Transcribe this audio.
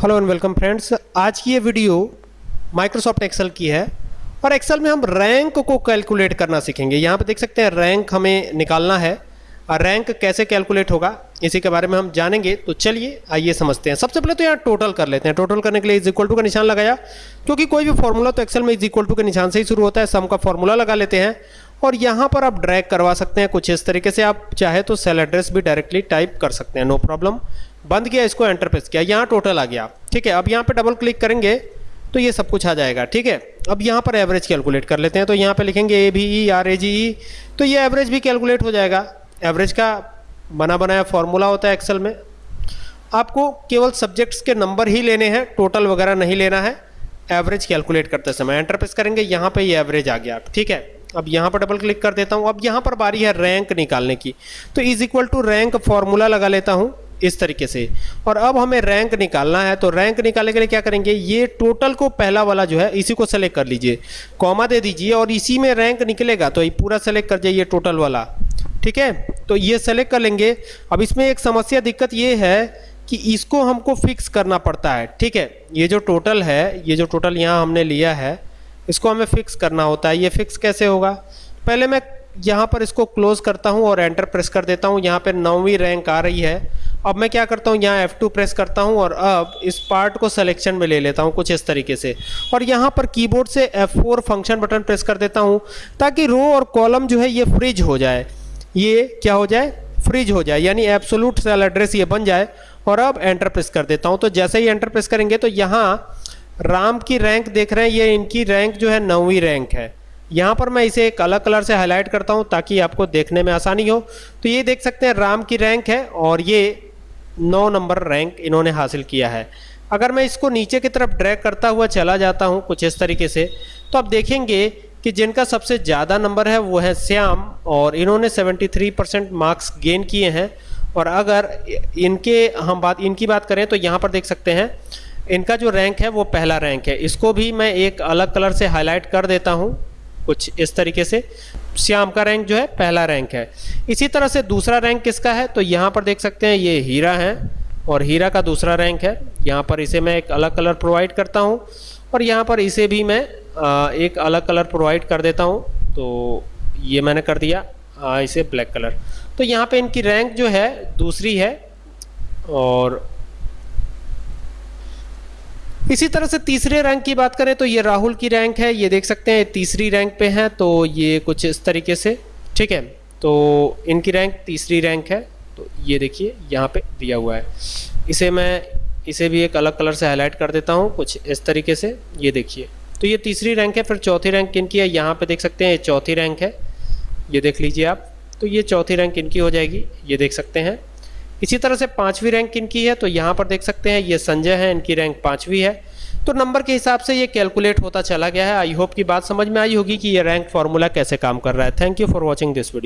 Hello and welcome friends आज की ये वीडियो माइक्रोसॉफ्ट एक्सेल की है और एक्सेल में हम रैंक को कैलकुलेट करना सीखेंगे। यहाँ पे देख सकते हैं रैंक हमें निकालना है। और रैंक कैसे कैलकुलेट होगा, इसी के बारे में हम जानेंगे। तो चलिए, आइए समझते हैं। सबसे पहले तो यहाँ टोटल कर लेते हैं। टोटल करने के लिए इज़ इक्वल टू का निशान लगाया। क्योंकि कोई भी फॉर्मूला तो एक्सेल में इज़ इक्वल टू के निशान से ही शुरू होता है। सम का फॉर्मूला लगा लेते हैं। और यहाँ पर आप ड्रैग करवा सकते हैं कुछ इस तरीके से। आप चाहे तो सेल एड्रेस भी डायरेक्टली टाइप कर सकते हैं नो प्रॉब्लम बंद किया, इसको एंटर प्रेस किया। यहाँ टोटल आ गया। ठीक है, अब यहाँ पे डबल क्लिक करेंगे तो ये सब कुछ आ जाएगा। ठीक है, अब यहाँ पर एवरेज कैलकुलेट कर लेते हैं। तो यहाँ पे लिखेंगे ए भी ई आर ए जी ई तो ये एवरेज भी कैलकुलेट हो जाएगा। एवरेज का बना बनाया फॉर्मूला होता है एक्सेल में। आपको केवल सब्जेक्ट्स के नंबर ही लेने हैं। टोटल वगैरह नहीं लेना है। एवरेज कैलकुलेट करते समय एंटर प्रेस करेंगे। यहाँ पे ये एवरेज आ गया। ठीक है अब यहाँ पर डबल क्लिक कर देता हूँ। अब यहाँ पर बारी है रैंक निकालने की। तो is equal to rank formula लगा लेता हूँ इस तरीके से। और अब हमें रैंक निकालना है तो रैंक निकालने के लिए क्या करेंगे? ये टोटल को पहला वाला जो है, इसी को सेलेक्ट कर लीजिए। कॉमा दे दीजिए और इसी में रैंक निकलेगा तो ये पूरा सेलेक्ट कर जाइए टोटल वाला। ठीक है? तो ये सेलेक्ट कर लेंगे। अब इसमें एक समस्या, दिक्कत ये है कि इसको हमको फिक्स करना पड़ता है। ठीक है? ये जो टोटल है, ये जो टोटल यहाँ हमने लिया है इसको हमें फिक्स करना होता है। ये फिक्स कैसे होगा? पहले मैं यहाँ पर इसको क्लोज करता हूँ और एंटर प्रेस कर देता हूँ। यहाँ पर नौवीं रैंक आ रही है। अब मैं क्या करता हूँ? यहाँ F2 प्रेस करता हूँ और अब इस पार्ट को सिलेक्शन में ले लेता हूँ कुछ इस तरीके से। और यहाँ पर कीबोर्ड से F4 फ़ंक्शन बटन प्रेस कर देता हूँ ताकि रो और कॉलम जो है ये फ्रिज हो जाए। ये क्या हो जाए? फ्रिज हो जाए। यानी एब्सोलूट सेल एड्रेस ये बन जाए। और अब एंटर प्रेस कर देता हूँ। तो जैसे ही एंटर प्रेस करेंगे तो यहाँ राम की रैंक देख रहे हैं, ये इनकी रैंक जो है नौवीं रैंक है। यहाँ पर मैं इसे एक अलग कलर से हाईलाइट करता हूँ ताकि आपको देखने में आसानी हो। तो ये देख सकते हैं, राम की रैंक है और ये नौ नंबर रैंक इन्होंने हासिल किया है। अगर मैं इसको नीचे की तरफ़ ड्रैग करता हुआ चला जाता हूँ कुछ इस तरीके से तो आप देखेंगे कि जिनका सबसे ज़्यादा नंबर है वो है श्याम और इन्होंने 73 परसेंट मार्क्स गेन किए हैं। और अगर इनके, हम बात, इनकी बात करें तो यहाँ पर देख सकते हैं इनका जो रैंक है वो पहला रैंक है। इसको भी मैं एक अलग कलर से हाईलाइट कर देता हूँ, कुछ इस तरीके से। श्याम का रैंक जो है, पहला रैंक है। इसी तरह से दूसरा रैंक किसका है? तो यहाँ पर देख सकते हैं, ये हीरा है और हीरा का दूसरा रैंक है। यहाँ पर इसे मैं एक अलग कलर प्रोवाइड करता हूँ और यहाँ पर इसे भी मैं एक अलग कलर प्रोवाइड कर देता हूँ। तो ये मैंने कर दिया इसे ब्लैक कलर तो यहाँ पे इनकी रैंक जो है, दूसरी है और इसी तरह से तीसरे रैंक की बात करें तो ये राहुल की रैंक है, ये देख सकते हैं, तीसरी रैंक पे हैं तो ये कुछ इस तरीके से, ठीक है? तो इनकी रैंक तीसरी रैंक है तो ये देखिए, यहाँ पे दिया हुआ है। इसे मैं, इसे भी एक अलग कलर से हाईलाइट कर देता हूँ, कुछ इस तरीके से, ये देखिए। तो ये तीसरी रैंक है, फिर चौथी रैंक इनकी है, यहाँ पे देख सकते हैं, ये चौथी रैंक है, ये देख लीजिए आप तो ये चौथी रैंक इनकी हो जाएगी, ये देख सकते हैं। इसी तरह से पांचवी रैंक इनकी है तो यहाँ पर देख सकते हैं, ये संजय है, इनकी रैंक पांचवी है। तो नंबर के हिसाब से ये कैलकुलेट होता चला गया है। आई होप की बात समझ में आई होगी कि ये रैंक फॉर्मूला कैसे काम कर रहा है। Thank you for watching this video